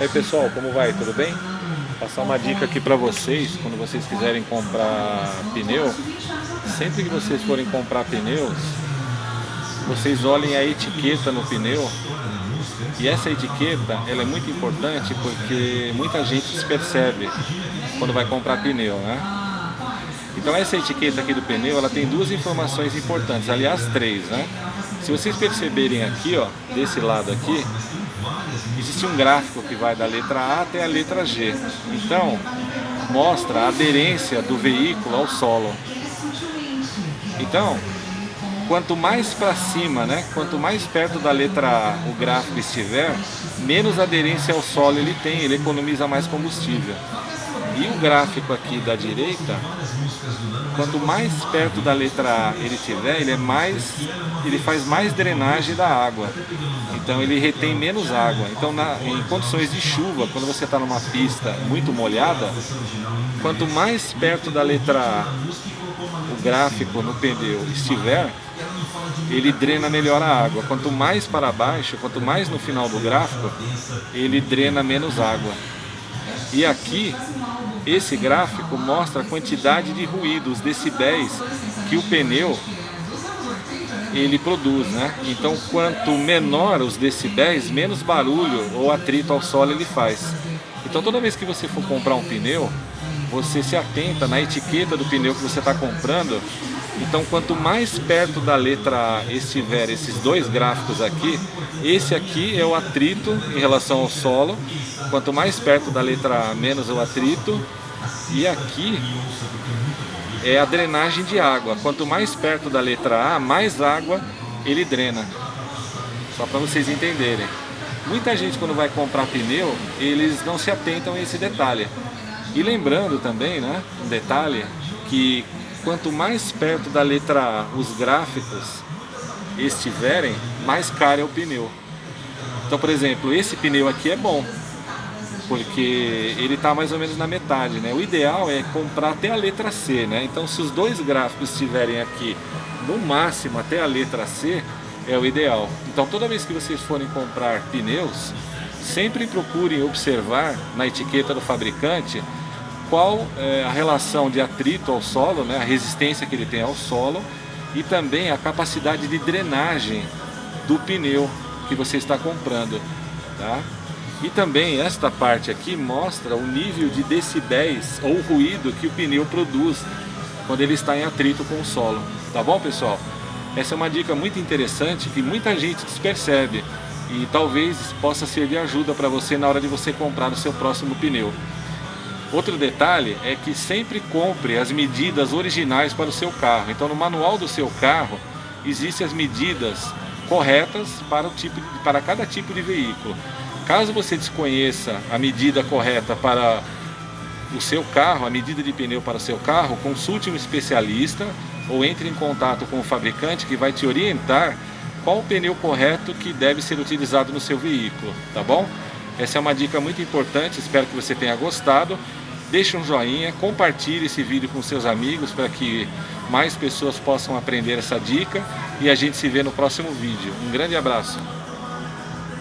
E aí pessoal, como vai? Tudo bem? Passar uma dica aqui para vocês, quando vocês quiserem comprar pneu, sempre que vocês forem comprar pneus, vocês olhem a etiqueta no pneu e essa etiqueta ela é muito importante porque muita gente se percebe quando vai comprar pneu, né? Então essa etiqueta aqui do pneu, ela tem duas informações importantes, aliás três, né? Se vocês perceberem aqui, ó, desse lado aqui, existe um gráfico que vai da letra A até a letra G. Então, mostra a aderência do veículo ao solo. Então, quanto mais para cima, né, quanto mais perto da letra A o gráfico estiver, menos aderência ao solo ele tem, ele economiza mais combustível. E o gráfico aqui da direita, quanto mais perto da letra A ele tiver, ele é mais, ele faz mais drenagem da água. Então ele retém menos água. Então na, em condições de chuva, quando você está numa pista muito molhada, quanto mais perto da letra A o gráfico no pneu estiver, ele drena melhor a água. Quanto mais para baixo, quanto mais no final do gráfico, ele drena menos água. E aqui, esse gráfico mostra a quantidade de ruído, os decibéis que o pneu ele produz, né? Então, quanto menor os decibéis, menos barulho ou atrito ao solo ele faz. Então, toda vez que você for comprar um pneu, você se atenta na etiqueta do pneu que você está comprando então, quanto mais perto da letra A estiver esses dois gráficos aqui, esse aqui é o atrito em relação ao solo. Quanto mais perto da letra A, menos o atrito. E aqui é a drenagem de água. Quanto mais perto da letra A, mais água ele drena. Só para vocês entenderem. Muita gente quando vai comprar pneu, eles não se atentam a esse detalhe. E lembrando também, né, um detalhe, que quanto mais perto da letra A os gráficos estiverem, mais caro é o pneu. Então, por exemplo, esse pneu aqui é bom, porque ele está mais ou menos na metade, né? O ideal é comprar até a letra C, né? Então, se os dois gráficos estiverem aqui no máximo até a letra C, é o ideal. Então, toda vez que vocês forem comprar pneus, sempre procurem observar na etiqueta do fabricante qual é a relação de atrito ao solo, né, a resistência que ele tem ao solo e também a capacidade de drenagem do pneu que você está comprando. Tá? E também esta parte aqui mostra o nível de decibéis ou ruído que o pneu produz quando ele está em atrito com o solo. Tá bom, pessoal? Essa é uma dica muito interessante que muita gente despercebe e talvez possa ser de ajuda para você na hora de você comprar o seu próximo pneu. Outro detalhe é que sempre compre as medidas originais para o seu carro. Então no manual do seu carro existem as medidas corretas para, o tipo, para cada tipo de veículo. Caso você desconheça a medida correta para o seu carro, a medida de pneu para o seu carro, consulte um especialista ou entre em contato com o fabricante que vai te orientar qual o pneu correto que deve ser utilizado no seu veículo, tá bom? Essa é uma dica muito importante, espero que você tenha gostado. Deixe um joinha, compartilhe esse vídeo com seus amigos para que mais pessoas possam aprender essa dica e a gente se vê no próximo vídeo. Um grande abraço!